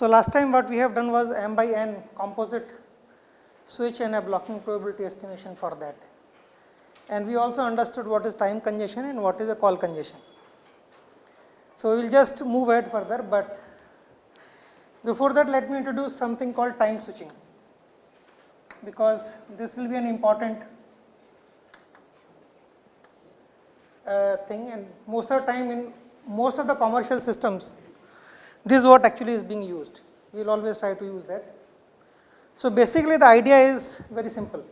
So, last time what we have done was m by n composite switch and a blocking probability estimation for that. And we also understood what is time congestion and what is a call congestion. So, we will just move ahead further, but before that let me introduce something called time switching, because this will be an important uh, thing and most of the time in most of the commercial systems this is what actually is being used. We will always try to use that. So, basically the idea is very simple.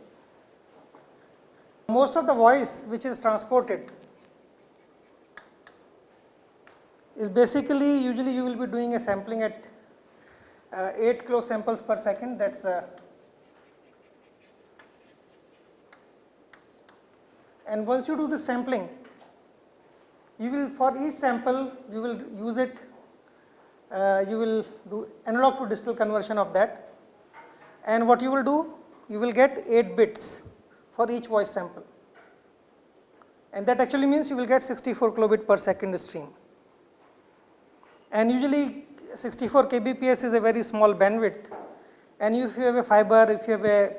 Most of the voice which is transported is basically usually you will be doing a sampling at uh, 8 close samples per second that is uh, and once you do the sampling you will for each sample you will use it uh, you will do analog to digital conversion of that. And what you will do you will get 8 bits for each voice sample. And that actually means you will get 64 kilobit per second stream. And usually 64 kbps is a very small bandwidth. And if you have a fiber if you have a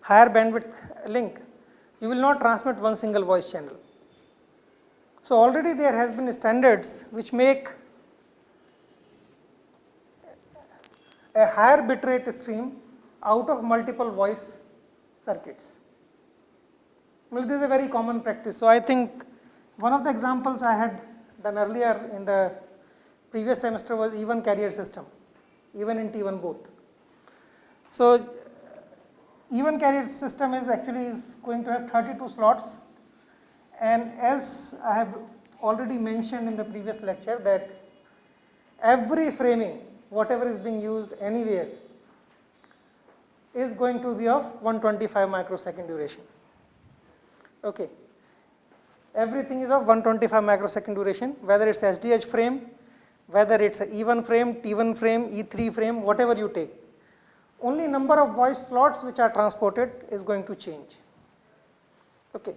higher bandwidth link you will not transmit one single voice channel. So, already there has been standards which make a higher bitrate stream out of multiple voice circuits. Well, this is a very common practice. So, I think one of the examples I had done earlier in the previous semester was E1 carrier system, even in T1 both. So, E1 carrier system is actually is going to have 32 slots and as I have already mentioned in the previous lecture that every framing whatever is being used anywhere is going to be of 125 microsecond duration. Okay. Everything is of 125 microsecond duration whether it is SDH frame whether it is a E1 frame, T1 frame, E3 frame, whatever you take. Only number of voice slots which are transported is going to change. Okay.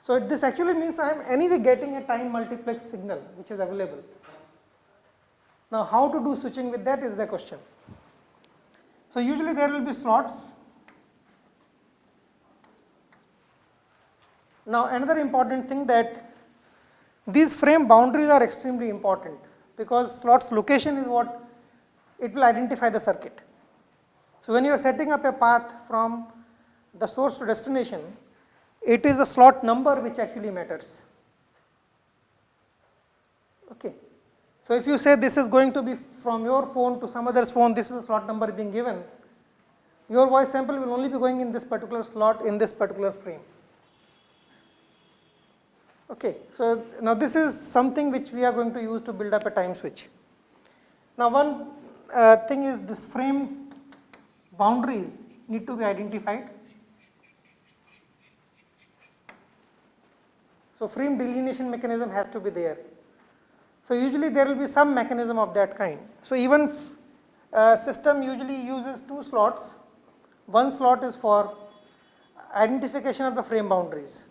So, this actually means I am anyway getting a time multiplex signal which is available. Now, how to do switching with that is the question. So, usually there will be slots. Now, another important thing that these frame boundaries are extremely important because slot's location is what it will identify the circuit. So, when you are setting up a path from the source to destination, it is the slot number which actually matters. Okay. So, if you say this is going to be from your phone to some other's phone, this is the slot number being given, your voice sample will only be going in this particular slot in this particular frame. Okay. So, now this is something which we are going to use to build up a time switch. Now, one uh, thing is this frame boundaries need to be identified. So, frame delineation mechanism has to be there. So, usually there will be some mechanism of that kind. So, E1 uh, system usually uses two slots, one slot is for identification of the frame boundaries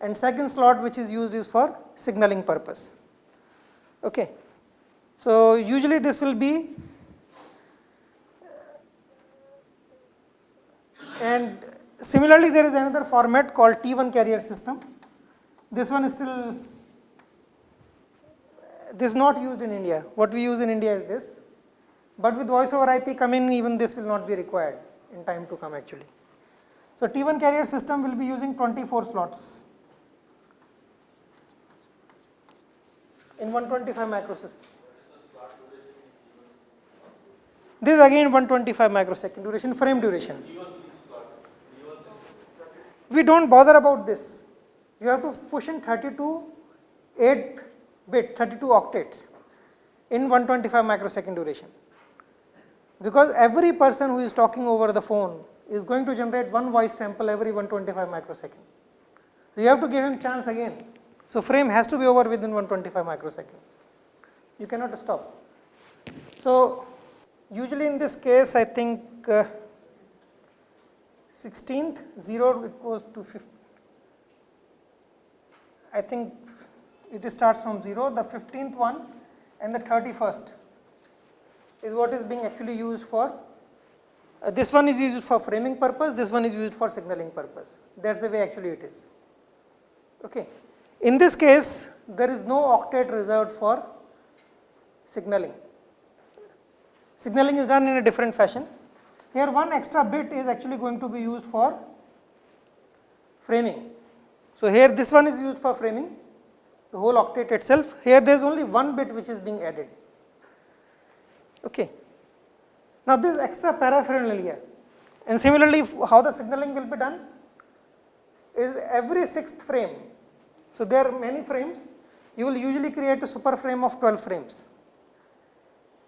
and second slot which is used is for signaling purpose. Okay. So, usually this will be and similarly there is another format called T1 carrier system. This one is still this is not used in India. What we use in India is this, but with voice over IP coming even this will not be required in time to come actually. So, T1 carrier system will be using 24 slots in 125 microsecond. This is again 125 microsecond duration frame duration. We do not bother about this. You have to push in 32 8 bit 32 octets in 125 microsecond duration. Because every person who is talking over the phone is going to generate one voice sample every 125 microsecond. So, you have to give him chance again so, frame has to be over within 125 microsecond, you cannot stop. So, usually in this case I think uh, 16th 0 it goes to 50, I think it starts from 0 the 15th one and the 31st is what is being actually used for uh, this one is used for framing purpose, this one is used for signaling purpose. That is the way actually it is. Okay. In this case, there is no octet reserved for signaling. Signaling is done in a different fashion. Here one extra bit is actually going to be used for framing. So, here this one is used for framing, the whole octet itself. Here there is only one bit which is being added. Okay. Now, this extra paraphernalia and similarly how the signaling will be done is every sixth frame. So, there are many frames you will usually create a super frame of 12 frames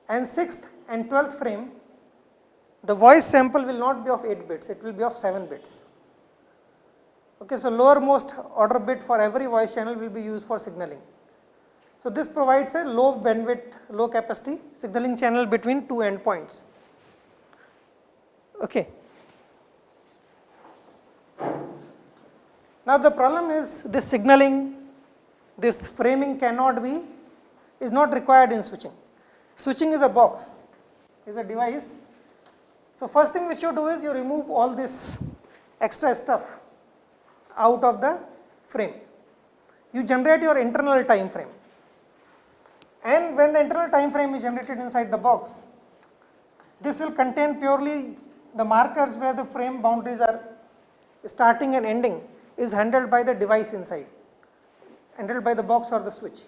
and sixth and 12th frame the voice sample will not be of 8 bits, it will be of 7 bits. Okay, so, lowermost order bit for every voice channel will be used for signaling. So, this provides a low bandwidth, low capacity signaling channel between two endpoints. Okay. Now, the problem is this signaling, this framing cannot be, is not required in switching. Switching is a box, is a device. So, first thing which you do is you remove all this extra stuff out of the frame. You generate your internal time frame and when the internal time frame is generated inside the box, this will contain purely the markers where the frame boundaries are starting and ending is handled by the device inside, handled by the box or the switch.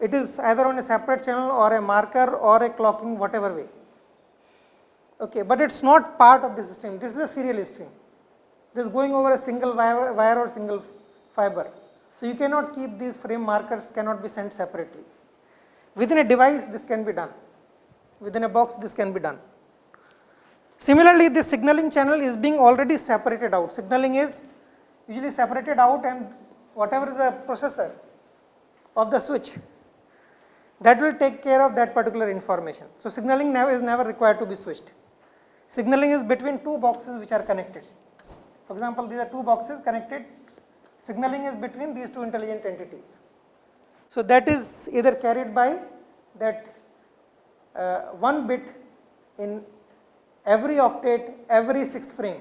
It is either on a separate channel or a marker or a clocking whatever way. Okay, but it is not part of the stream, this is a serial stream. Is going over a single wire, wire or single fiber. So, you cannot keep these frame markers cannot be sent separately. Within a device this can be done, within a box this can be done. Similarly, the signaling channel is being already separated out. Signaling is usually separated out and whatever is the processor of the switch that will take care of that particular information. So, signaling never is never required to be switched. Signaling is between two boxes which are connected. For example, these are two boxes connected, signaling is between these two intelligent entities. So, that is either carried by that uh, one bit in every octet every sixth frame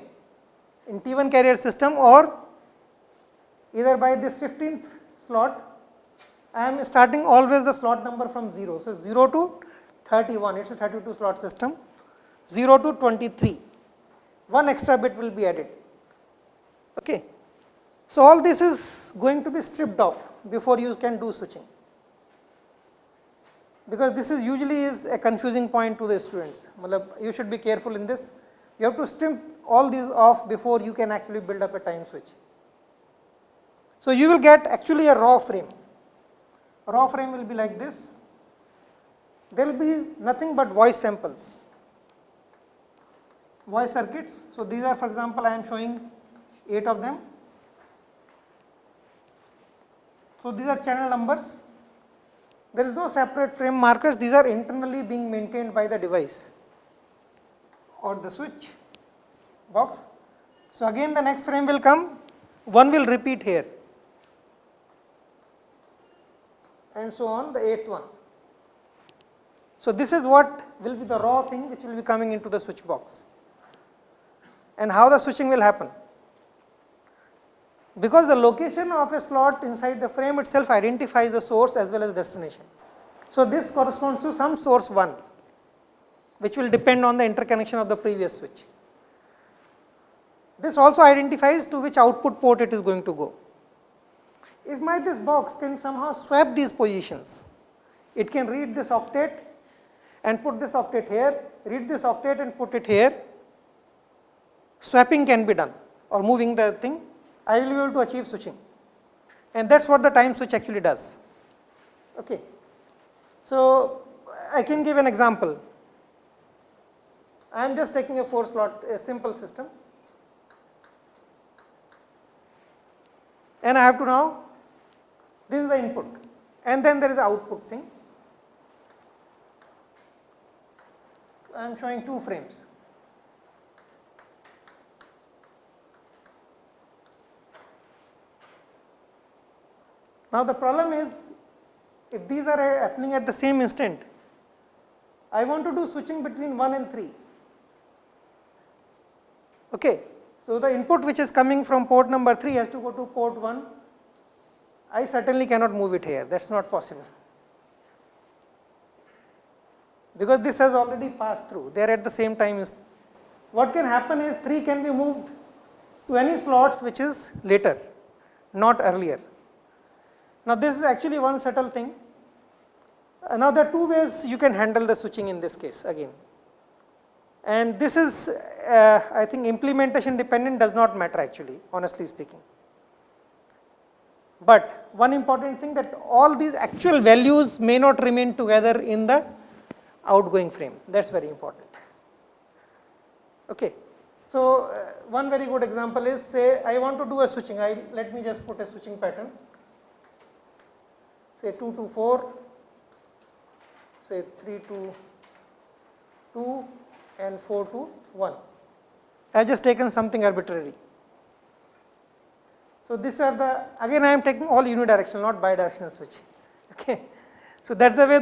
in T1 carrier system or either by this 15th slot. I am starting always the slot number from 0. So, 0 to 31 it is a 32 slot system. 0 to 23 one extra bit will be added Okay. So, all this is going to be stripped off before you can do switching, because this is usually is a confusing point to the students. You should be careful in this. You have to strip all these off before you can actually build up a time switch. So, you will get actually a raw frame. Raw frame will be like this. There will be nothing but voice samples, voice circuits. So, these are for example, I am showing 8 of them. So, these are channel numbers. There is no separate frame markers, these are internally being maintained by the device or the switch box. So, again the next frame will come, one will repeat here and so on the eighth one. So, this is what will be the raw thing which will be coming into the switch box and how the switching will happen because the location of a slot inside the frame itself identifies the source as well as destination. So, this corresponds to some source 1 which will depend on the interconnection of the previous switch. This also identifies to which output port it is going to go. If my this box can somehow swap these positions, it can read this octet and put this octet here, read this octet and put it here, swapping can be done or moving the thing I will be able to achieve switching and that is what the time switch actually does. Okay. So, I can give an example. I am just taking a 4 slot a simple system and I have to now this is the input and then there is the output thing. I am showing two frames. Now, the problem is if these are happening at the same instant, I want to do switching between 1 and 3. Okay. So, the input which is coming from port number 3 has to go to port 1. I certainly cannot move it here, that is not possible. Because this has already passed through, they are at the same time. What can happen is 3 can be moved to any slots which is later, not earlier. Now, this is actually one subtle thing. Uh, now, there are two ways you can handle the switching in this case again. And this is, uh, I think implementation dependent does not matter actually, honestly speaking. But one important thing that all these actual values may not remain together in the outgoing frame, that is very important. Okay. So, uh, one very good example is say I want to do a switching, I let me just put a switching pattern, say 2 to 4, say 3 to 2 and 4 to 1. I have just taken something arbitrary. So, these are the again I am taking all unidirectional not bidirectional switch. Okay. So, that is the way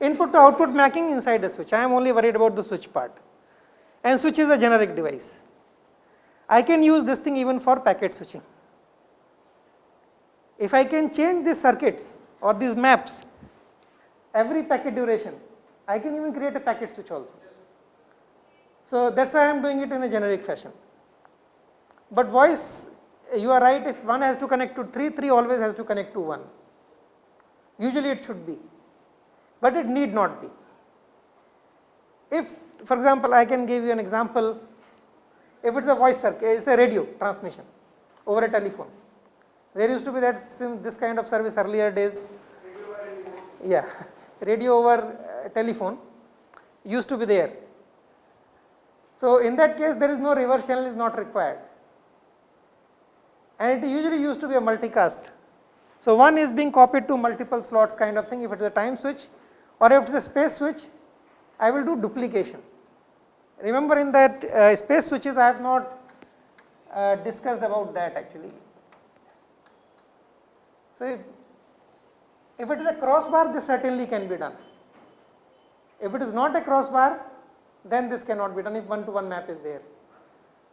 input to output mapping inside the switch. I am only worried about the switch part and switch is a generic device. I can use this thing even for packet switching. If I can change these circuits or these maps every packet duration, I can even create a packet switch also. So, that is why I am doing it in a generic fashion. But voice you are right if one has to connect to 3, 3 always has to connect to 1. Usually it should be but it need not be. If for example, I can give you an example, if it is a voice circuit, it is a radio transmission over a telephone. There used to be that this kind of service earlier days, yeah, radio over uh, telephone used to be there. So, in that case there is no reverse channel is not required and it usually used to be a multicast. So, one is being copied to multiple slots kind of thing if it is a time switch or if it is a space switch, I will do duplication. Remember in that uh, space switches I have not uh, discussed about that actually. So, if, if it is a crossbar this certainly can be done. If it is not a crossbar then this cannot be done if one to one map is there.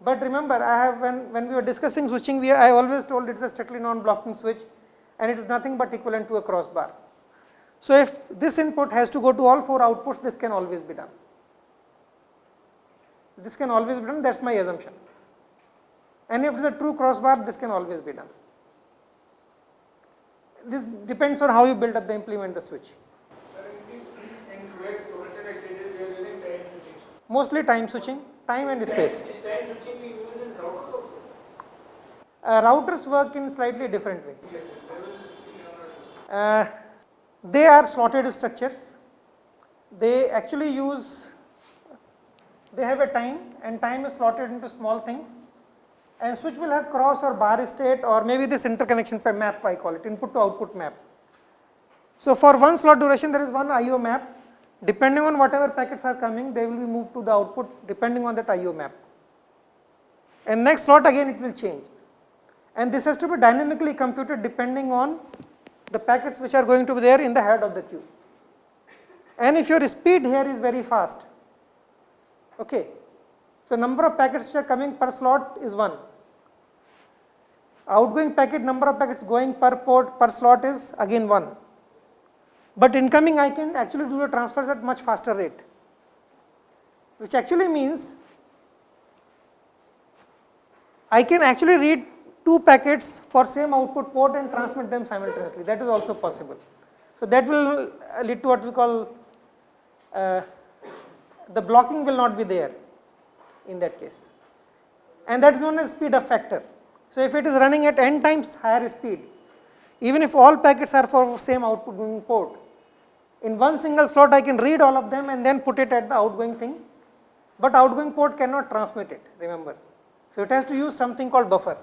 But remember I have when, when we were discussing switching we I always told it is a strictly non-blocking switch and it is nothing but equivalent to a crossbar. So, if this input has to go to all 4 outputs, this can always be done. This can always be done, that is my assumption. And if it is a true crossbar, this can always be done. This depends on how you build up the implement the switch. Mostly time switching, time and space. Uh, routers work in slightly different way. Uh, they are slotted structures. They actually use, they have a time and time is slotted into small things and switch will have cross or bar state or maybe this interconnection map I call it input to output map. So, for one slot duration there is one IO map depending on whatever packets are coming they will be moved to the output depending on that IO map and next slot again it will change and this has to be dynamically computed depending on the packets which are going to be there in the head of the queue. And if your speed here is very fast, okay. So, number of packets which are coming per slot is 1. Outgoing packet number of packets going per port per slot is again 1. But incoming I can actually do the transfers at much faster rate, which actually means I can actually read two packets for same output port and transmit them simultaneously that is also possible. So, that will lead to what we call uh, the blocking will not be there in that case and that is known as speed up factor. So, if it is running at n times higher speed even if all packets are for same output port in one single slot I can read all of them and then put it at the outgoing thing, but outgoing port cannot transmit it remember. So, it has to use something called buffer.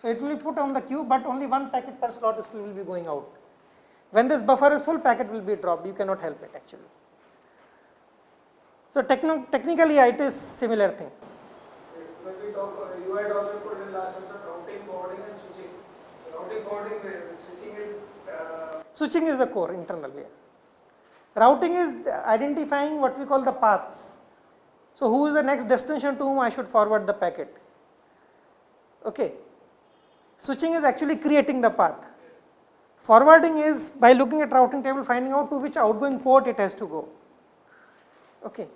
So, it will be put on the queue, but only one packet per slot will be going out. When this buffer is full, packet will be dropped, you cannot help it actually. So, techno technically it is similar thing. When we talk, you had also put in last terms routing, forwarding and switching. Routing, forwarding, uh, Switching is the core internally. Routing is identifying what we call the paths. So, who is the next destination to whom I should forward the packet. Okay. Switching is actually creating the path. Forwarding is by looking at routing table finding out to which outgoing port it has to go. Okay.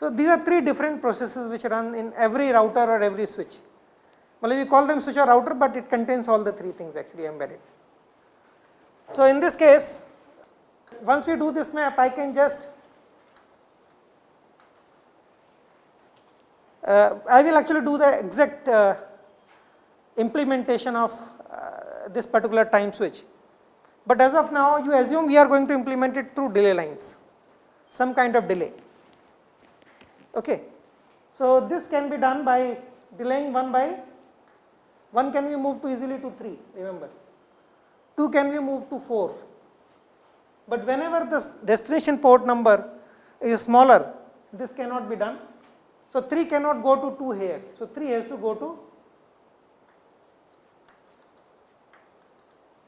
So, these are three different processes which run in every router or every switch. Well, we call them switch or router, but it contains all the three things actually embedded. So, in this case once we do this map I can just uh, I will actually do the exact uh, implementation of uh, this particular time switch. But as of now you assume we are going to implement it through delay lines, some kind of delay. Okay. So, this can be done by delaying 1 by 1 can be moved to easily to 3 remember, 2 can be moved to 4 but whenever the destination port number is smaller, this cannot be done. So, 3 cannot go to 2 here. So, 3 has to go to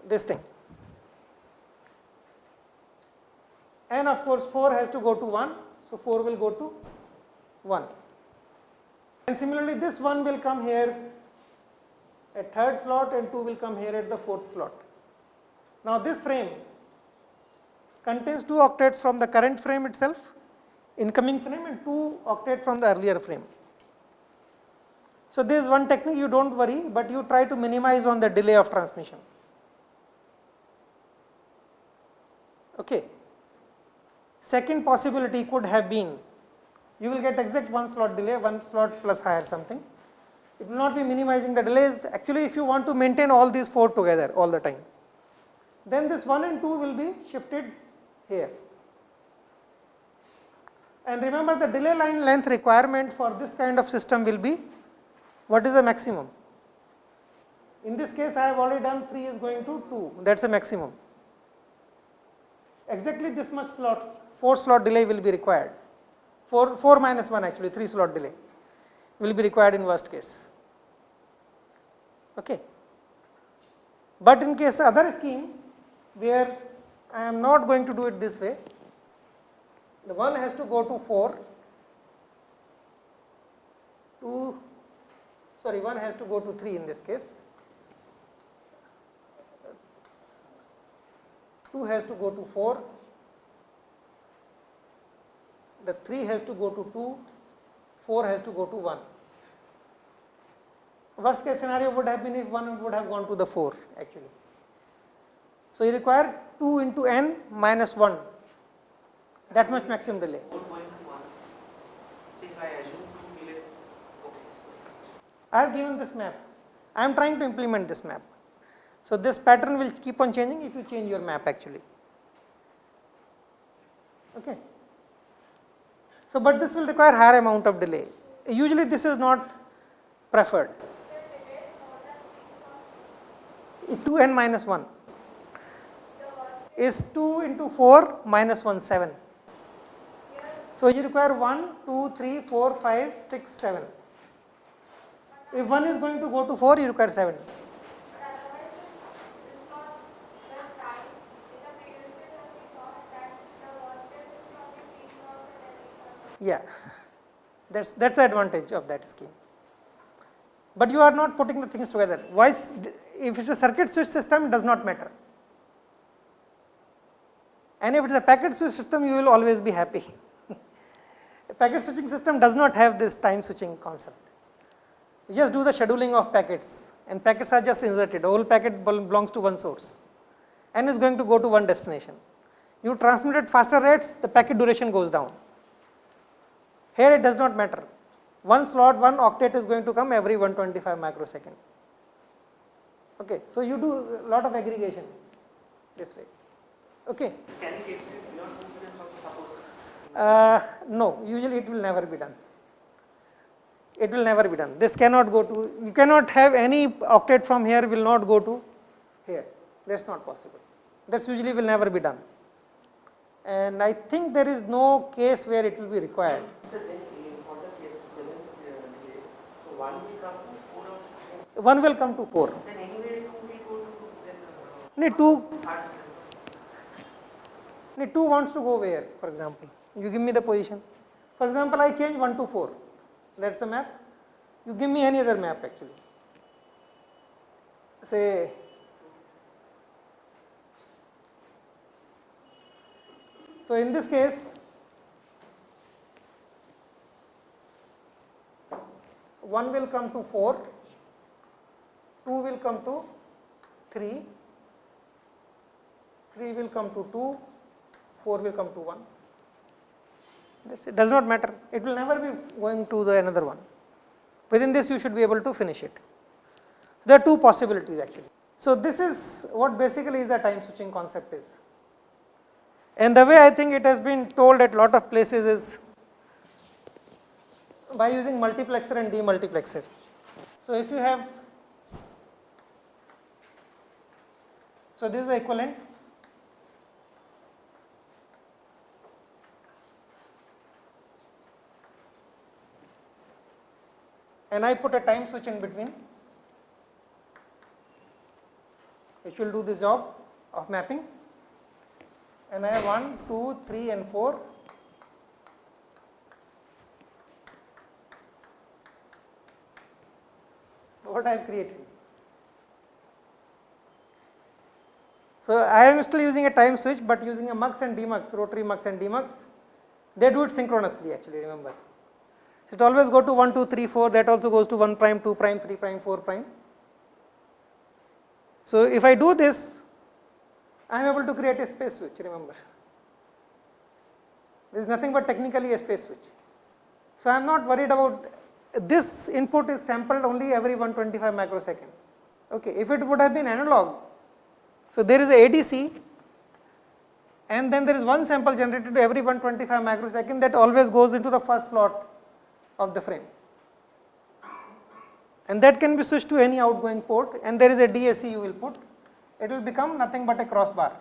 this thing. And of course, 4 has to go to 1. So, 4 will go to 1. And similarly, this 1 will come here at third slot and 2 will come here at the fourth slot. Now, this frame contains 2 octets from the current frame itself, incoming frame and 2 octet from the earlier frame. So, this is one technique you do not worry, but you try to minimize on the delay of transmission. Okay. Second possibility could have been you will get exact one slot delay, one slot plus higher something. It will not be minimizing the delays actually if you want to maintain all these 4 together all the time. Then this 1 and 2 will be shifted here. And remember the delay line length requirement for this kind of system will be what is the maximum? In this case I have already done 3 is going to 2 that is the maximum. Exactly this much slots 4 slot delay will be required 4, 4 minus 1 actually 3 slot delay will be required in worst case. Okay. But in case other scheme where I am not going to do it this way. The 1 has to go to 4, 2, sorry 1 has to go to 3 in this case, 2 has to go to 4, the 3 has to go to 2, 4 has to go to 1. Worst case scenario would have been if 1 would have gone to the 4 actually. So, you require 2 into n minus 1 that much maximum delay. I have given this map. I am trying to implement this map. So, this pattern will keep on changing if you change your map actually. Okay. So, but this will require higher amount of delay. Usually this is not preferred. 2 n minus 1 is 2 into 4 minus 1 7. So, you require 1, 2, 3, 4, 5, 6, 7. If 1 is going to go to 4, you require 7. Yeah, that's that's the advantage of that scheme. But you are not putting the things together. Why? If it is a circuit switch system, it does not matter and if it is a packet switch system you will always be happy. a packet switching system does not have this time switching concept. You just do the scheduling of packets and packets are just inserted, whole packet belongs to one source and is going to go to one destination. You transmit at faster rates, the packet duration goes down. Here it does not matter. One slot, one octet is going to come every 125 microsecond. Okay, so you do a lot of aggregation this way. Okay. So can extend beyond 2 frames also suppose? Uh, no, usually it will never be done. It will never be done. This cannot go to, you cannot have any octet from here will not go to here. That is not possible. That usually will never be done. And I think there is no case where it will be required. So then for the case 7 uh, so 1 will come to 4 of 1 will come to 4. then anyway 2 will go to then uh, 2, third frame. And 2 wants to go where for example, you give me the position. For example, I change 1 to 4, that is the map. You give me any other map actually. Say So, in this case, 1 will come to 4, 2 will come to 3, 3 will come to 2, 4 will come to 1. That's it, does not matter, it will never be going to the another one. Within this you should be able to finish it. There are two possibilities actually. So, this is what basically is the time switching concept is. And the way I think it has been told at lot of places is by using multiplexer and demultiplexer. So, if you have, so this is the equivalent. And I put a time switch in between which will do the job of mapping and I have 1, 2, 3 and 4. What I have created. So, I am still using a time switch, but using a mux and demux, rotary mux and demux. They do it synchronously actually remember. It always go to 1, 2, 3, 4 that also goes to 1 prime, 2 prime, 3 prime, 4 prime. So, if I do this I am able to create a space switch remember. There is nothing but technically a space switch. So, I am not worried about this input is sampled only every 125 microsecond. Okay. If it would have been analog, so there is a ADC and then there is one sample generated every 125 microsecond that always goes into the first slot of the frame and that can be switched to any outgoing port and there is a DAC you will put it will become nothing but a crossbar.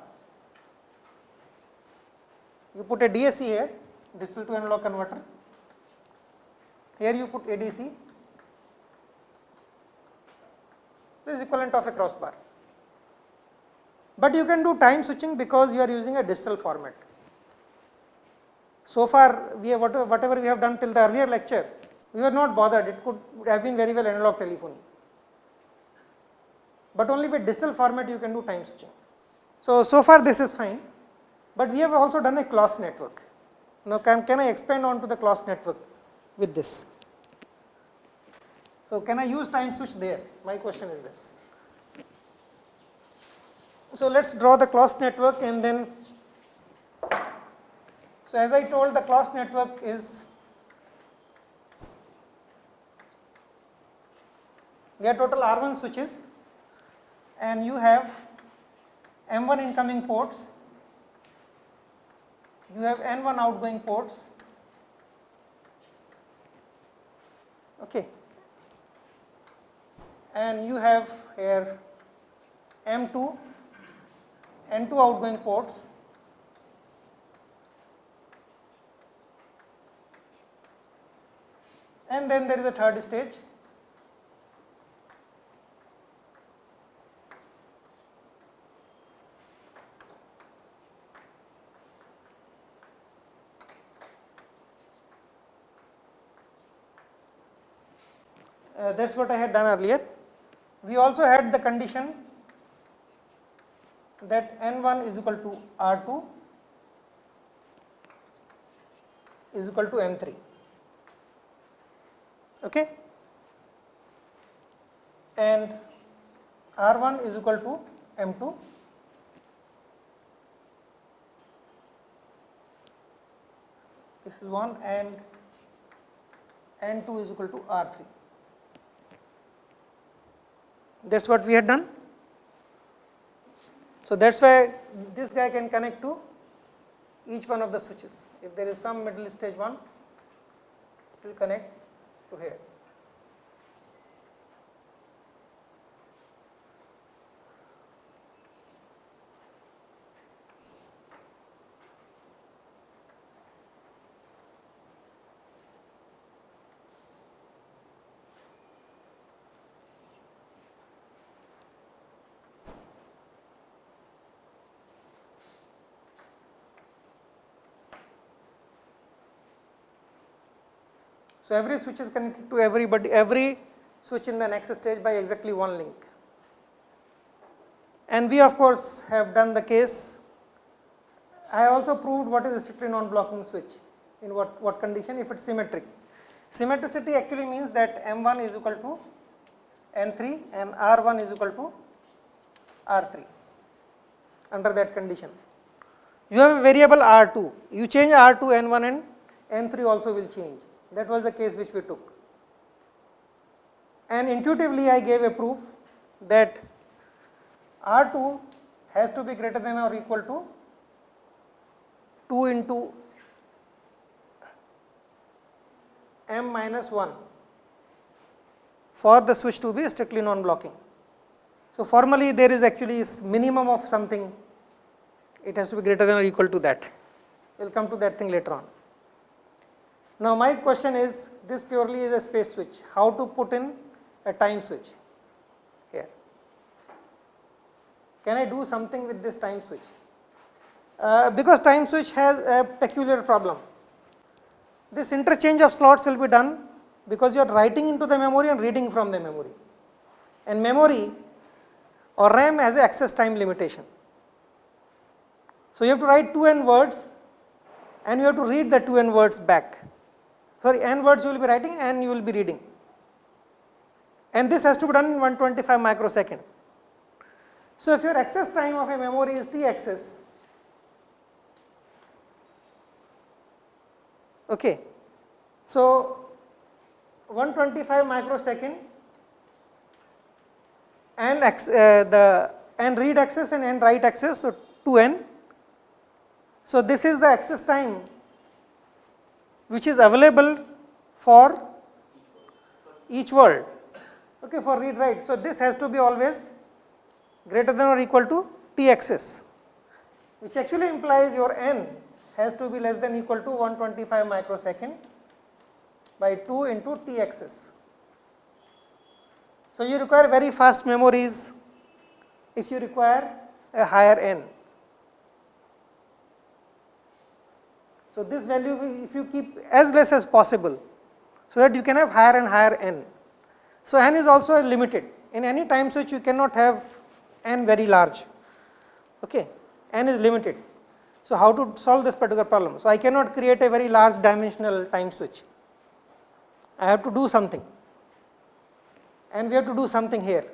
You put a DAC here, digital to analog converter, here you put ADC, this is equivalent of a crossbar. But you can do time switching because you are using a digital format. So far, we have whatever we have done till the earlier lecture, we were not bothered, it could have been very well analog telephony but only with digital format you can do time switching. So, so far this is fine, but we have also done a Clos network. Now, can, can I expand on to the Clos network with this? So, can I use time switch there? My question is this. So, let us draw the Clos network and then, so as I told the Clos network is there are total R1 switches and you have M1 incoming ports, you have N1 outgoing ports, okay. and you have here M2, N2 outgoing ports, and then there is a third stage Uh, that is what I had done earlier. We also had the condition that N1 is equal to R2 is equal to M3. Okay? And R1 is equal to M2 this is 1 and N2 is equal to R3 that is what we had done. So, that is why this guy can connect to each one of the switches. If there is some middle stage 1, it will connect to here. So, every switch is connected to everybody, every switch in the next stage by exactly one link. And we of course have done the case. I also proved what is a strictly non-blocking switch in what, what condition if it is symmetric. Symmetricity actually means that M1 is equal to N3 and R1 is equal to R3 under that condition. You have a variable R2, you change R2 N1 and N3 also will change. That was the case which we took. And intuitively I gave a proof that R2 has to be greater than or equal to 2 into m minus 1 for the switch to be strictly non-blocking. So, formally there is actually this minimum of something, it has to be greater than or equal to that. We will come to that thing later on. Now, my question is this purely is a space switch, how to put in a time switch here. Can I do something with this time switch? Uh, because time switch has a peculiar problem. This interchange of slots will be done because you are writing into the memory and reading from the memory. And memory or RAM has a access time limitation. So, you have to write 2n words and you have to read the 2n words back. Sorry, n words you will be writing and you will be reading. And this has to be done in 125 microsecond. So, if your access time of a memory is t access, okay. So, 125 microsecond and uh, the and read access and n write access, so 2n. So, this is the access time which is available for each word okay, for read write. So, this has to be always greater than or equal to t access which actually implies your n has to be less than equal to 125 microsecond by 2 into t access. So, you require very fast memories if you require a higher n. So, this value if you keep as less as possible, so that you can have higher and higher n. So, n is also limited in any time switch you cannot have n very large, okay. n is limited. So, how to solve this particular problem? So, I cannot create a very large dimensional time switch, I have to do something and we have to do something here.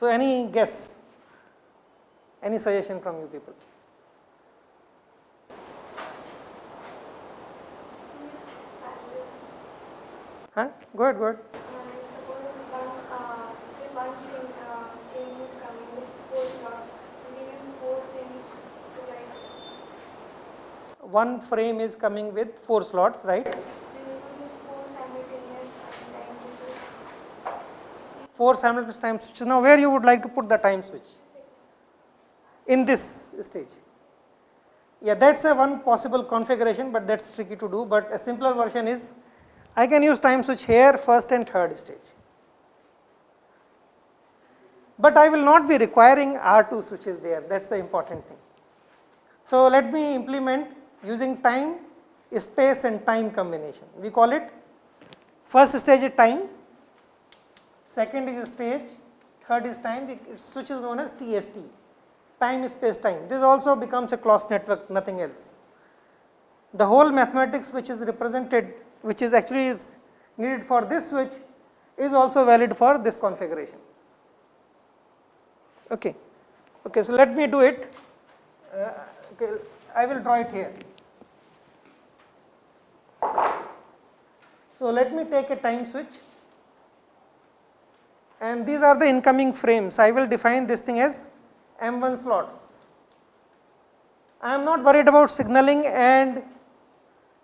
So, any guess, any suggestion from you people? Huh? Go ahead, go ahead. one frame is coming with four slots, right? Four simultaneous time switches. Now, where you would like to put the time switch? In this stage. Yeah, that is a one possible configuration, but that is tricky to do, but a simpler version is I can use time switch here first and third stage. But I will not be requiring R2 switches there, that is the important thing. So, let me implement using time, space and time combination. We call it first stage is time, second is stage, third is time, switch is known as TST, time space time. This also becomes a closed network, nothing else. The whole mathematics which is represented, which is actually is needed for this switch is also valid for this configuration. Okay. Okay, so let me do it. Uh, okay, I will draw it here. So, let me take a time switch and these are the incoming frames. I will define this thing as M1 slots. I am not worried about signaling and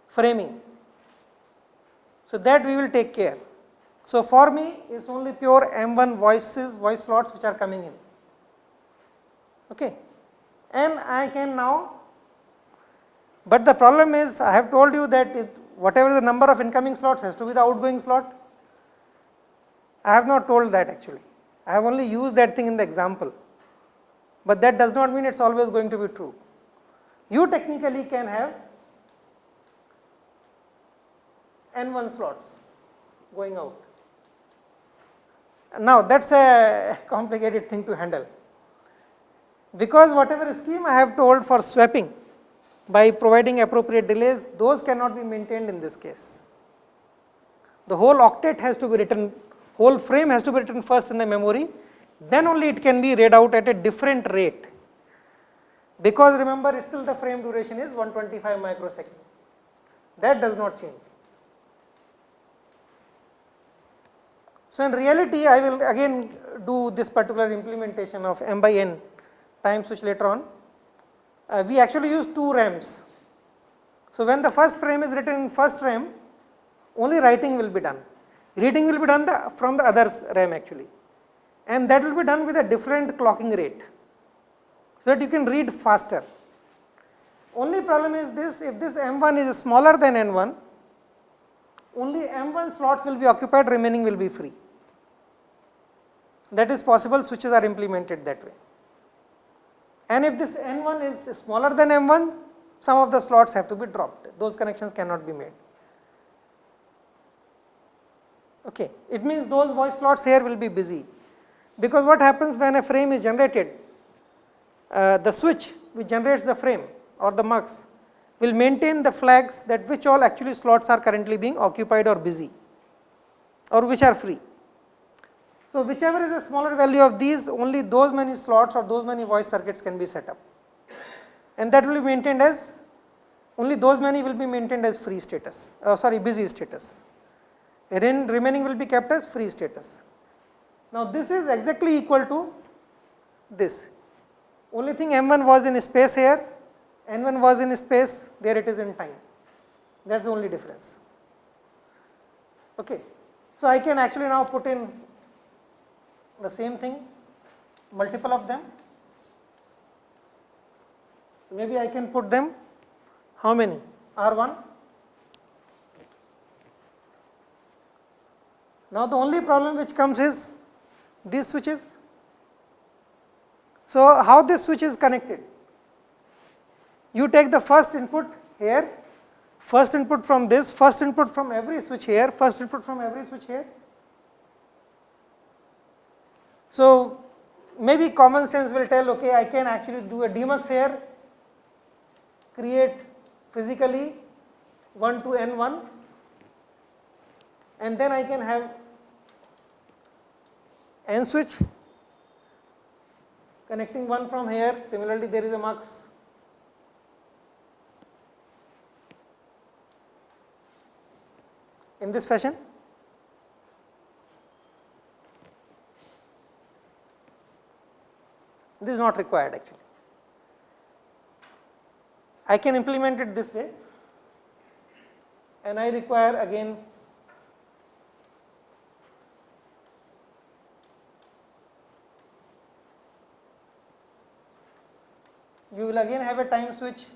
framing. So, that we will take care. So, for me it is only pure M1 voices, voice slots which are coming in. Okay. And I can now, but the problem is I have told you that it, whatever the number of incoming slots has to be the outgoing slot. I have not told that actually, I have only used that thing in the example, but that does not mean it is always going to be true. You technically can have n1 slots going out. Now, that is a complicated thing to handle, because whatever scheme I have told for swapping by providing appropriate delays, those cannot be maintained in this case. The whole octet has to be written, whole frame has to be written first in the memory, then only it can be read out at a different rate, because remember still the frame duration is 125 microsecond, that does not change. So, in reality I will again do this particular implementation of m by n time switch later on. Uh, we actually use two RAMs. So, when the first frame is written in first RAM, only writing will be done, reading will be done the, from the other RAM actually and that will be done with a different clocking rate, so that you can read faster. Only problem is this, if this M1 is smaller than N1, only M1 slots will be occupied, remaining will be free that is possible switches are implemented that way. And if this N1 is smaller than M1, some of the slots have to be dropped, those connections cannot be made. Okay. It means those voice slots here will be busy, because what happens when a frame is generated, uh, the switch which generates the frame or the mux will maintain the flags that which all actually slots are currently being occupied or busy or which are free. So, whichever is a smaller value of these only those many slots or those many voice circuits can be set up and that will be maintained as only those many will be maintained as free status uh, sorry busy status Ren remaining will be kept as free status. Now, this is exactly equal to this only thing m1 was in space here n1 was in space there it is in time that is the only difference. Okay. So, I can actually now put in the same thing multiple of them. Maybe I can put them how many? R1 now the only problem which comes is these switches. So how this switch is connected? You take the first input here first input from this first input from every switch here first input from every switch here so, maybe common sense will tell okay I can actually do a demux here, create physically 1 to n 1 and then I can have n switch connecting one from here. Similarly there is a mux. In this fashion This is not required actually. I can implement it this way and I require again you will again have a time switch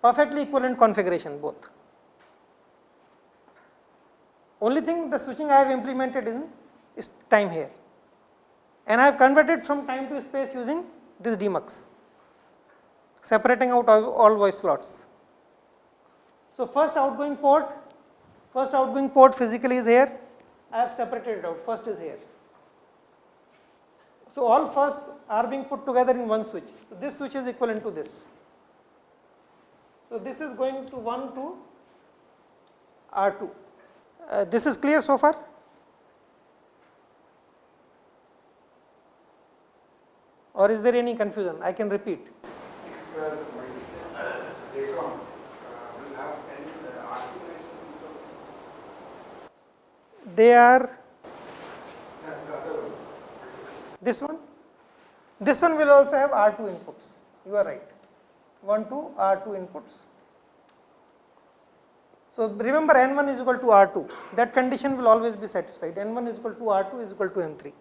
perfectly equivalent configuration both. Only thing the switching I have implemented in is time here and I have converted from time to space using this demux, separating out all, all voice slots. So, first outgoing port, first outgoing port physically is here, I have separated it out, first is here. So, all first are being put together in one switch, so this switch is equivalent to this. So, this is going to 1 to R2. Uh, this is clear so far? Or is there any confusion? I can repeat. They are this one, this one will also have R2 inputs, you are right, 1 to R2 inputs. So, remember N1 is equal to R2, that condition will always be satisfied, N1 is equal to R2 is equal to M3.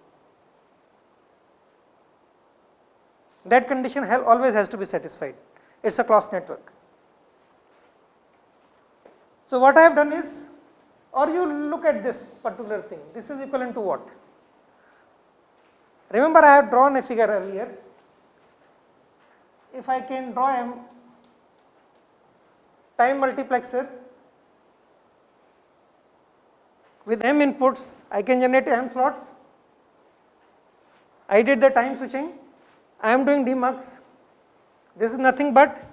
That condition always has to be satisfied, it is a Clos network. So, what I have done is or you look at this particular thing, this is equivalent to what? Remember I have drawn a figure earlier, if I can draw a time multiplexer with m inputs I can generate m slots. I did the time switching, I am doing demux, this is nothing but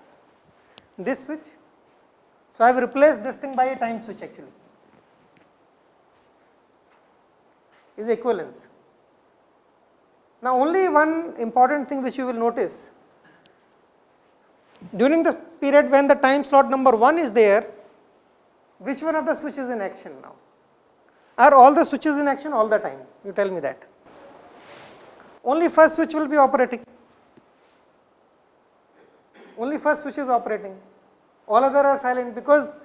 this switch. So, I have replaced this thing by a time switch actually is equivalence. Now, only one important thing which you will notice during the period when the time slot number 1 is there, which one of the switches in action now? Are all the switches in action all the time? You tell me that. Only first switch will be operating. Only first switch is operating. All other are silent because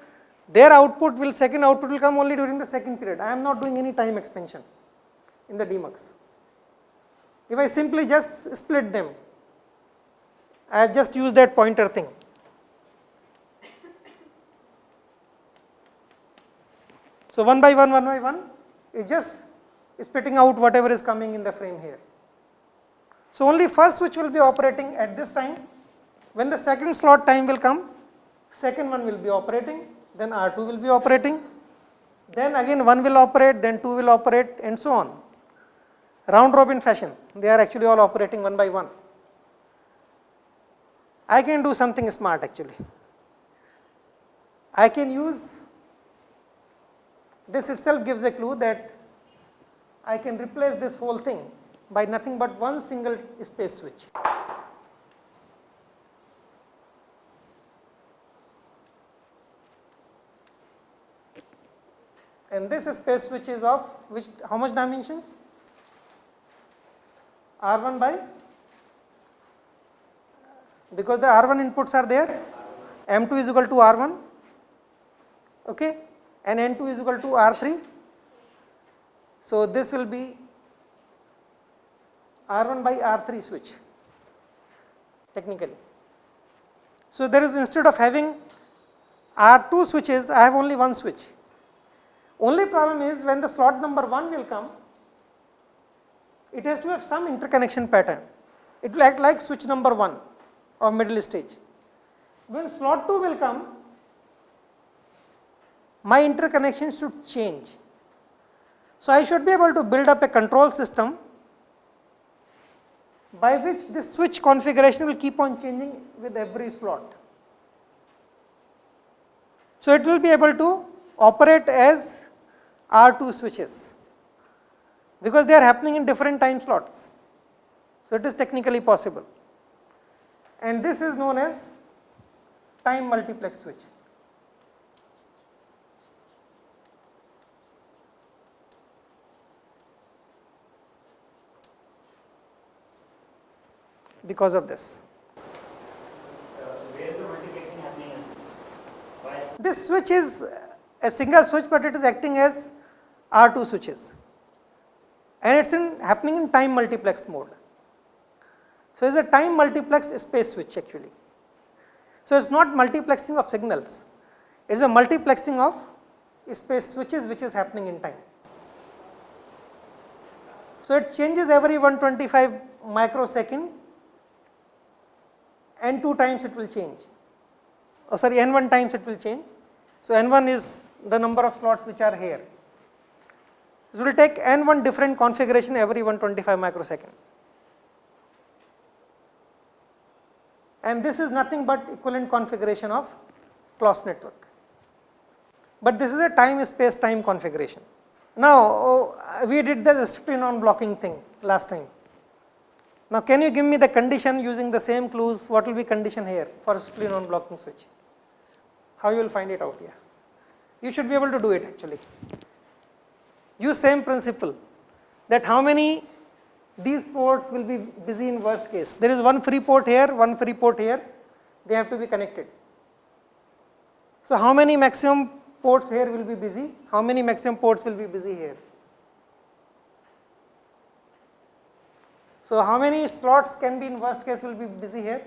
their output will second output will come only during the second period. I am not doing any time expansion in the demux. If I simply just split them, I have just used that pointer thing. So, 1 by 1, 1 by 1 is just spitting out whatever is coming in the frame here. So, only first switch will be operating at this time, when the second slot time will come, second one will be operating, then R2 will be operating, then again 1 will operate, then 2 will operate and so on. Round robin fashion, they are actually all operating one by one. I can do something smart actually. I can use this itself gives a clue that I can replace this whole thing by nothing but one single space switch. And this space which is of which how much dimensions? R1 by because the R1 inputs are there, M2 is equal to R1 okay, and N2 is equal to R3. So, this will be R1 by R3 switch technically. So, there is instead of having R2 switches, I have only one switch. Only problem is when the slot number 1 will come, it has to have some interconnection pattern. It will act like switch number 1 of middle stage. When slot 2 will come, my interconnection should change. So, I should be able to build up a control system by which this switch configuration will keep on changing with every slot. So, it will be able to operate as R2 switches because they are happening in different time slots. So, it is technically possible and this is known as time multiplex switch. because of this. This switch is a single switch, but it is acting as R2 switches and it is in happening in time multiplex mode. So, it is a time multiplex space switch actually. So, it is not multiplexing of signals, it is a multiplexing of space switches which is happening in time. So, it changes every 125 microsecond n 2 times it will change, oh sorry n 1 times it will change. So, n 1 is the number of slots which are here. It will take n 1 different configuration every 125 microsecond. and this is nothing but equivalent configuration of Clos network. But this is a time space time configuration. Now, oh, we did the strictly non blocking thing last time. Now, can you give me the condition using the same clues what will be condition here for strictly non blocking switch? How you will find it out here? You should be able to do it actually. Use same principle that how many these ports will be busy in worst case. There is one free port here, one free port here, they have to be connected. So, how many maximum ports here will be busy? How many maximum ports will be busy here? So, how many slots can be in worst case will be busy here?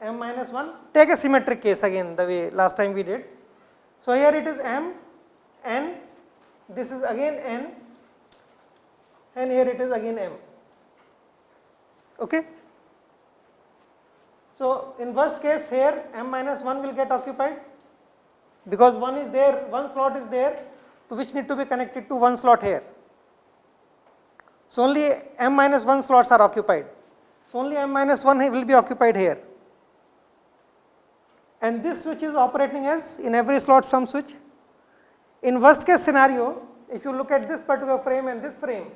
m minus 1. Take a symmetric case again the way last time we did. So, here it is m, n this is again n and here it is again m. Okay. So, in worst case here m minus 1 will get occupied because one is there, one slot is there to which need to be connected to one slot here. So, only m minus 1 slots are occupied. So, only m minus 1 will be occupied here and this switch is operating as in every slot some switch. In worst case scenario, if you look at this particular frame and this frame,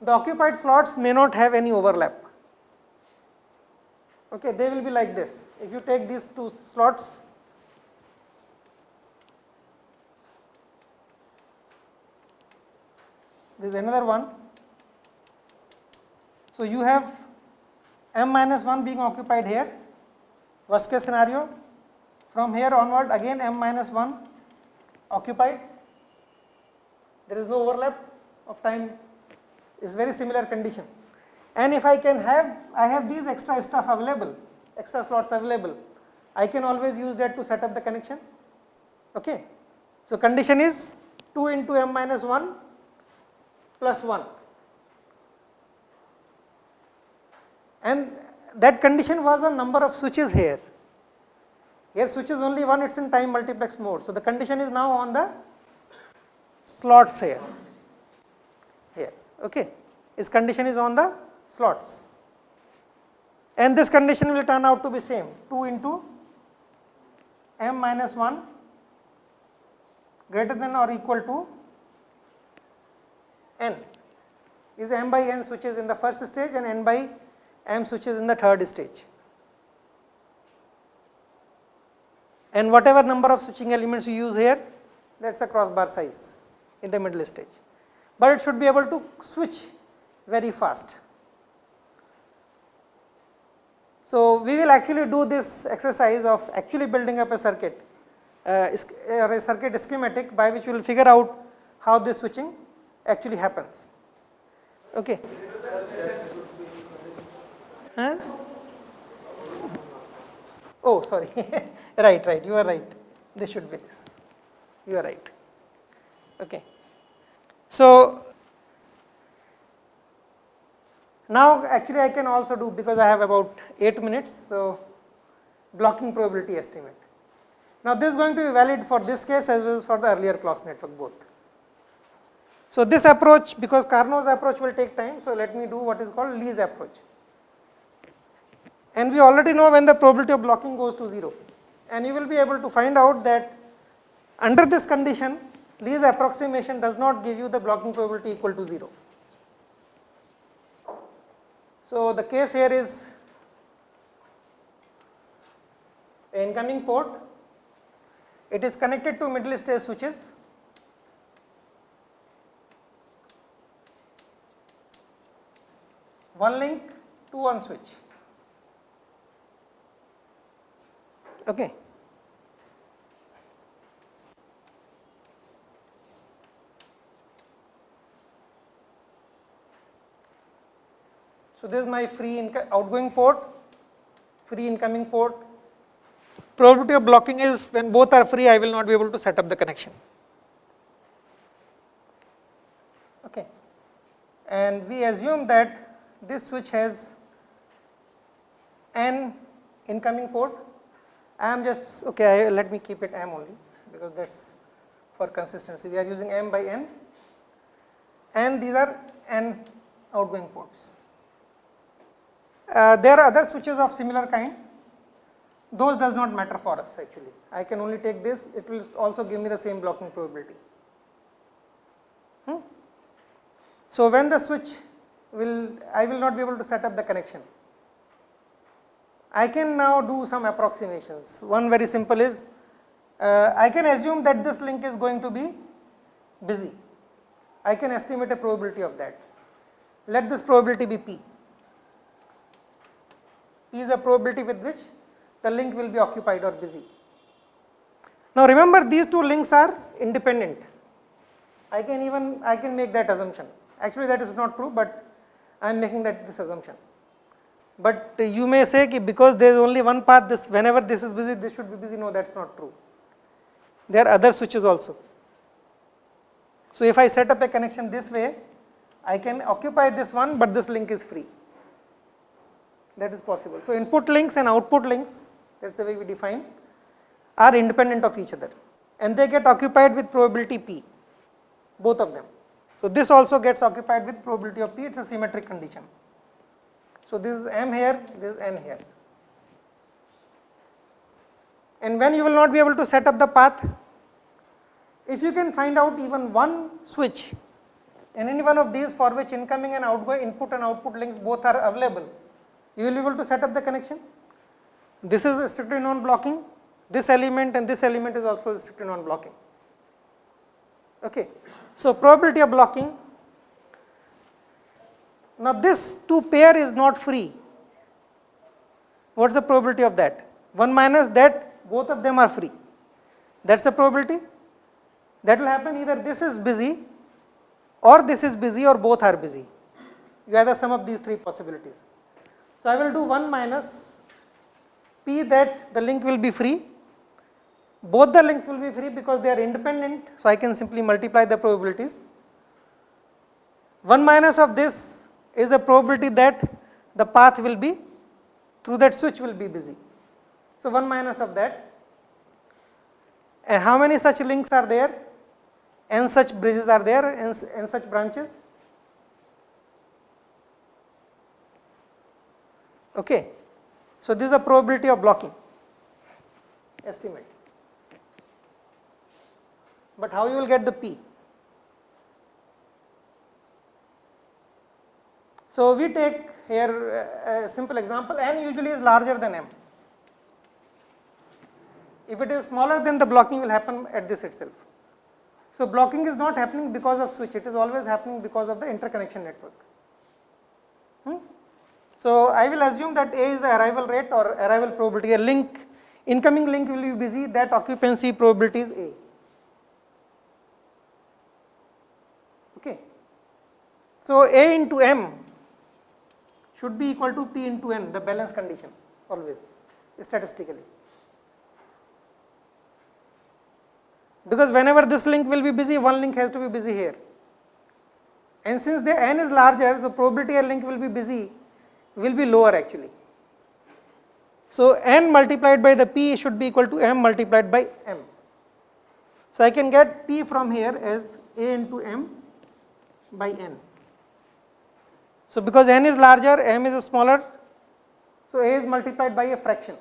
the occupied slots may not have any overlap. Okay, they will be like this. If you take these two slots, this is another one. So, you have m minus 1 being occupied here, worst case scenario. From here onward again m minus 1 occupied, there is no overlap of time is very similar condition. And if I can have, I have these extra stuff available, extra slots available, I can always use that to set up the connection. Okay. So, condition is 2 into m minus 1 plus 1 and that condition was on number of switches here. Here switch is only one, it is in time multiplex mode. So, the condition is now on the slots here, here, okay. Its condition is on the slots and this condition will turn out to be same 2 into m minus 1 greater than or equal to n is m by n switches in the first stage and n by m switches in the third stage. And whatever number of switching elements you use here that is a crossbar size in the middle stage, but it should be able to switch very fast. So, we will actually do this exercise of actually building up a circuit uh, or a circuit schematic by which we will figure out how this switching actually happens. Okay. Oh, sorry. right, right. You are right. This should be this. You are right. Okay. So, now actually I can also do because I have about 8 minutes. So, blocking probability estimate. Now, this is going to be valid for this case as well as for the earlier Clos network both. So, this approach because Carnot's approach will take time. So, let me do what is called Lee's approach and we already know when the probability of blocking goes to 0 and you will be able to find out that under this condition Lee's approximation does not give you the blocking probability equal to 0. So, the case here is incoming port, it is connected to middle stage switches one link to one switch. Okay. So, this is my free outgoing port, free incoming port. Probability of blocking is when both are free, I will not be able to set up the connection. Okay. And we assume that this switch has n incoming port I am just okay. Let me keep it m only because that's for consistency. We are using m by n, and these are n outgoing ports. Uh, there are other switches of similar kind. Those does not matter for us actually. I can only take this. It will also give me the same blocking probability. Hmm? So when the switch will, I will not be able to set up the connection. I can now do some approximations. One very simple is, uh, I can assume that this link is going to be busy. I can estimate a probability of that. Let this probability be P. P is the probability with which the link will be occupied or busy. Now remember these two links are independent. I can even, I can make that assumption. Actually that is not true, but I am making that this assumption. But you may say because there is only one path this whenever this is busy this should be busy no that is not true. There are other switches also. So if I set up a connection this way I can occupy this one but this link is free. that is possible. So, input links and output links that is the way we define are independent of each other and they get occupied with probability p both of them. So, this also gets occupied with probability of p it is a symmetric condition. So, this is m here this is n here and when you will not be able to set up the path if you can find out even one switch in any one of these for which incoming and outgoing input and output links both are available, you will be able to set up the connection. This is strictly non-blocking, this element and this element is also strictly non-blocking. Okay. So, probability of blocking, now this two pair is not free, what is the probability of that? 1 minus that both of them are free, that is the probability that will happen either this is busy or this is busy or both are busy. You the sum of these three possibilities. So, I will do 1 minus p that the link will be free, both the links will be free because they are independent. So, I can simply multiply the probabilities. 1 minus of this is the probability that the path will be through that switch will be busy. So, 1 minus of that and how many such links are there? n such bridges are there, n, such branches. Okay. So, this is the probability of blocking estimate, but how you will get the p? So, we take here a simple example n usually is larger than m. If it is smaller then the blocking will happen at this itself. So, blocking is not happening because of switch, it is always happening because of the interconnection network. Hmm? So, I will assume that A is the arrival rate or arrival probability, a link, incoming link will be busy, that occupancy probability is A. Okay. So, A into M should be equal to P into N, the balance condition always statistically. because whenever this link will be busy, one link has to be busy here. And since the n is larger, so probability a link will be busy will be lower actually. So, n multiplied by the p should be equal to m multiplied by m. So, I can get p from here as a into m by n. So, because n is larger, m is smaller, so a is multiplied by a fraction.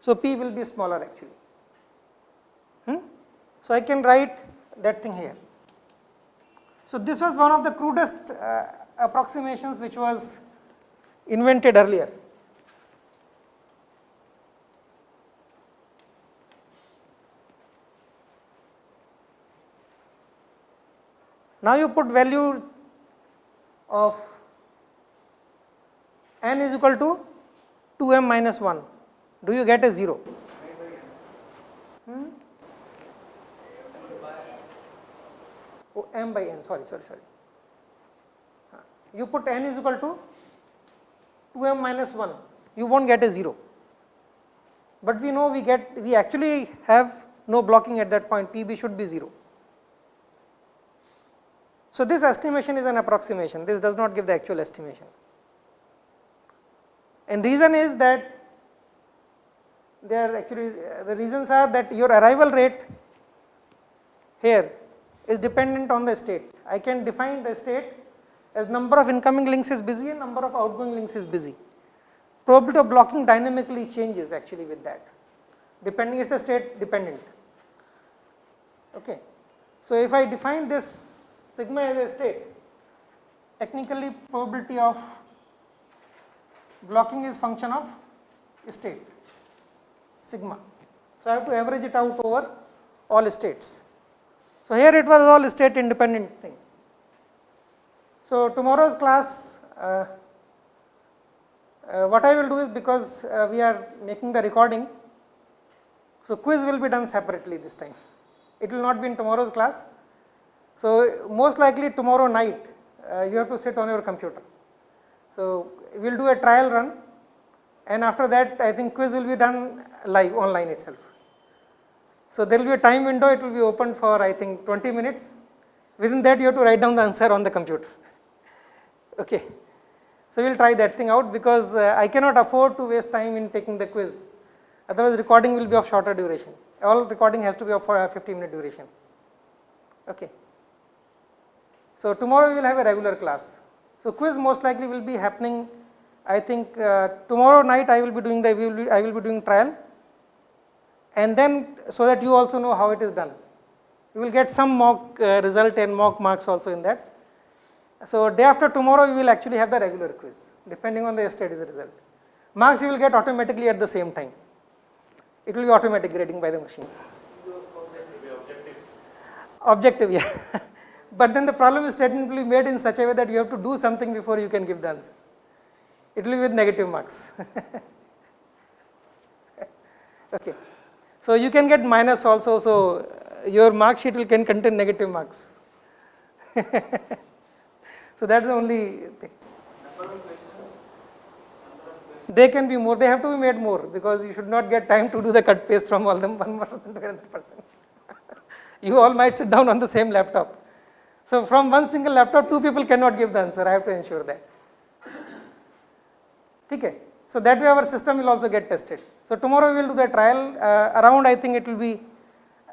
So, p will be smaller actually. Hmm? So, I can write that thing here. So, this was one of the crudest uh, approximations which was invented earlier. Now, you put value of n is equal to 2m minus 1, do you get a 0? Hmm? oh, m by n. Sorry sorry sorry. You put n is equal to 2m minus 1 you won't get a 0 but we know we get we actually have no blocking at that point. Pb should be 0 so this estimation is an approximation. This does not give the actual estimation and reason is that there actually uh, the reasons are that your arrival rate here is dependent on the state. I can define the state as number of incoming links is busy and number of outgoing links is busy. Probability of blocking dynamically changes actually with that, depending it is a state dependent. Okay. So, if I define this sigma as a state, technically probability of blocking is function of state sigma. So, I have to average it out over all states. So, here it was all state independent thing. So, tomorrow's class uh, uh, what I will do is because uh, we are making the recording, so quiz will be done separately this time. It will not be in tomorrow's class. So, most likely tomorrow night uh, you have to sit on your computer. So, we will do a trial run and after that I think quiz will be done live online itself. So, there will be a time window it will be open for I think 20 minutes within that you have to write down the answer on the computer. Okay. So, we will try that thing out because uh, I cannot afford to waste time in taking the quiz, otherwise recording will be of shorter duration. All recording has to be of a 15 minute duration. Okay. So, tomorrow we will have a regular class. So, quiz most likely will be happening I think uh, tomorrow night I will be doing the will be, I will be doing trial and then so that you also know how it is done. You will get some mock uh, result and mock marks also in that. So, day after tomorrow we will actually have the regular quiz depending on the yesterday's result. Marks you will get automatically at the same time. It will be automatic grading by the machine. Objective, yeah. But then the problem is technically made in such a way that you have to do something before you can give the answer. It will be with negative marks. okay. So, you can get minus also, so uh, your mark sheet will can contain negative marks. so, that is the only thing. They can be more, they have to be made more because you should not get time to do the cut paste from all them one to another person. you all might sit down on the same laptop. So, from one single laptop, two people cannot give the answer, I have to ensure that. Okay. So, that way our system will also get tested. So, tomorrow we will do the trial uh, around I think it will be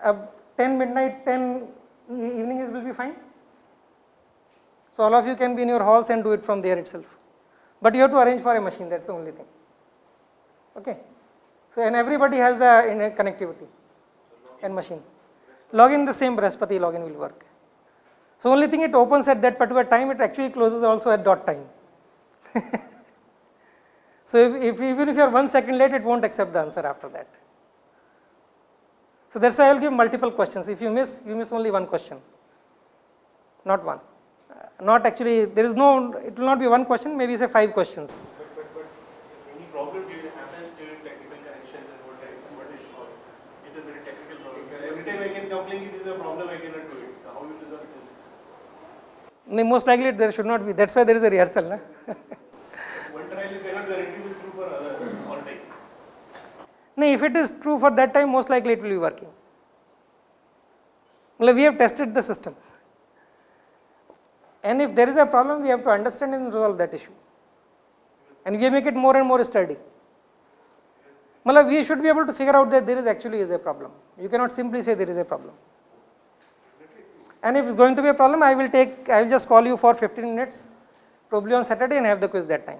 uh, 10 midnight, 10 evening it will be fine. So, all of you can be in your halls and do it from there itself, but you have to arrange for a machine that is the only thing. Okay. So, and everybody has the connectivity and machine. Login the same Brihaspati login will work. So, only thing it opens at that particular time it actually closes also at dot time. So, if, if even if you are 1 second late, it not accept the answer after that. So, that is why I will give multiple questions. If you miss, you miss only one question, not one. Uh, not actually, there is no, it will not be one question, maybe say 5 questions. But, but, but if any problem during happens during technical connections and what I, what is solved, it is very technical problem. Every time I can complain if there is a problem, I cannot do it. How you resolve this? No, most likely there should not be, that is why there is a rehearsal. Na? One trial you cannot guarantee will true for other all time. no, if it is true for that time, most likely it will be working. Well, we have tested the system. And if there is a problem, we have to understand and resolve that issue. And we make it more and more sturdy. Well, we should be able to figure out that there is actually is a problem. You cannot simply say there is a problem. And if it's going to be a problem, I will take, I will just call you for 15 minutes, probably on Saturday and have the quiz that time.